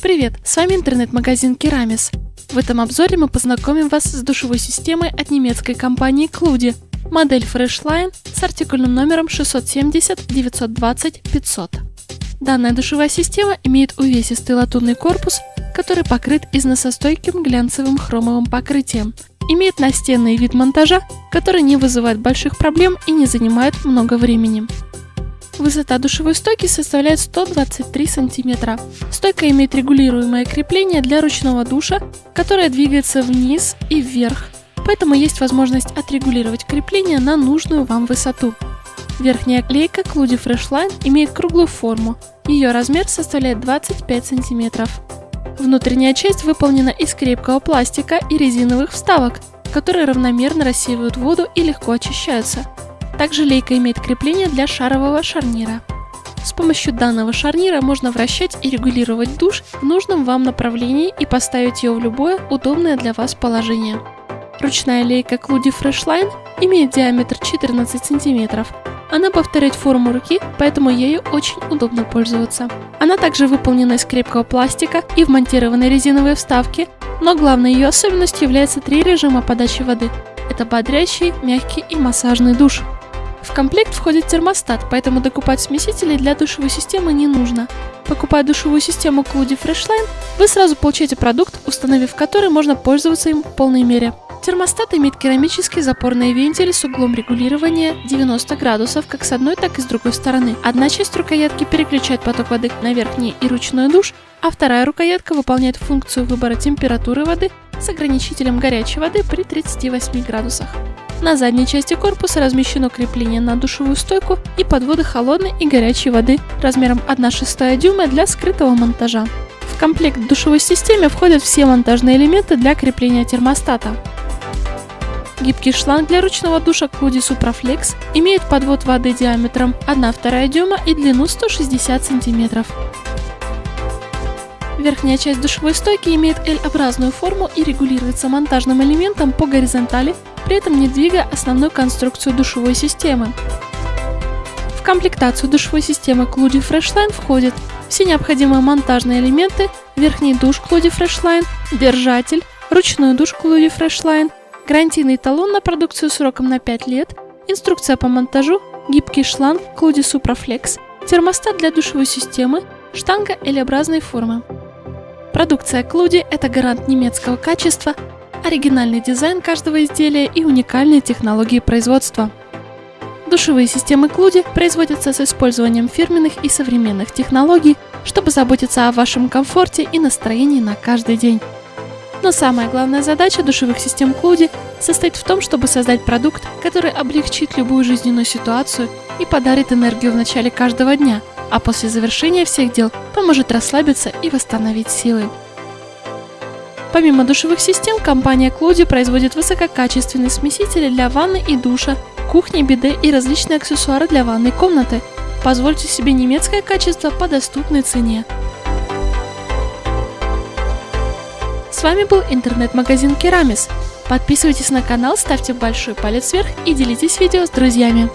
Привет, с вами интернет-магазин Керамис. В этом обзоре мы познакомим вас с душевой системой от немецкой компании Клуди, модель Freshline с артикульным номером 670 920 500. Данная душевая система имеет увесистый латунный корпус, который покрыт износостойким глянцевым хромовым покрытием. Имеет настенный вид монтажа, который не вызывает больших проблем и не занимает много времени. Высота душевой стойки составляет 123 см. Стойка имеет регулируемое крепление для ручного душа, которое двигается вниз и вверх, поэтому есть возможность отрегулировать крепление на нужную вам высоту. Верхняя клейка Cludi Freshline имеет круглую форму, ее размер составляет 25 см. Внутренняя часть выполнена из крепкого пластика и резиновых вставок, которые равномерно рассеивают воду и легко очищаются. Также лейка имеет крепление для шарового шарнира. С помощью данного шарнира можно вращать и регулировать душ в нужном вам направлении и поставить ее в любое удобное для вас положение. Ручная лейка Cludi Freshline имеет диаметр 14 см. Она повторяет форму руки, поэтому ею очень удобно пользоваться. Она также выполнена из крепкого пластика и вмонтированы резиновые вставки, но главной ее особенностью является три режима подачи воды. Это бодрящий, мягкий и массажный душ. В комплект входит термостат, поэтому докупать смесители для душевой системы не нужно. Покупая душевую систему Cludi Freshline, вы сразу получаете продукт, установив который можно пользоваться им в полной мере. Термостат имеет керамический запорный вентиль с углом регулирования 90 градусов как с одной, так и с другой стороны. Одна часть рукоятки переключает поток воды на верхний и ручной душ, а вторая рукоятка выполняет функцию выбора температуры воды с ограничителем горячей воды при 38 градусах. На задней части корпуса размещено крепление на душевую стойку и подводы холодной и горячей воды размером 1,6 дюйма для скрытого монтажа. В комплект душевой системе входят все монтажные элементы для крепления термостата. Гибкий шланг для ручного душа Cludi Supraflex имеет подвод воды диаметром 1,2 дюйма и длину 160 см. Верхняя часть душевой стойки имеет L-образную форму и регулируется монтажным элементом по горизонтали, при этом не двигая основную конструкцию душевой системы. В комплектацию душевой системы Cludi Freshline входят все необходимые монтажные элементы, верхний душ Cludi Freshline, держатель, ручной душ Cludi Freshline, гарантийный талон на продукцию сроком на 5 лет, инструкция по монтажу, гибкий шланг Cludi Supraflex, термостат для душевой системы, штанга L-образной формы. Продукция Клуди – это гарант немецкого качества, оригинальный дизайн каждого изделия и уникальные технологии производства. Душевые системы Клуди производятся с использованием фирменных и современных технологий, чтобы заботиться о вашем комфорте и настроении на каждый день. Но самая главная задача душевых систем Клуди состоит в том, чтобы создать продукт, который облегчит любую жизненную ситуацию и подарит энергию в начале каждого дня – а после завершения всех дел поможет расслабиться и восстановить силы. Помимо душевых систем, компания Клуди производит высококачественные смесители для ванны и душа, кухни, биде и различные аксессуары для ванной комнаты. Позвольте себе немецкое качество по доступной цене. С вами был интернет-магазин Керамис. Подписывайтесь на канал, ставьте большой палец вверх и делитесь видео с друзьями.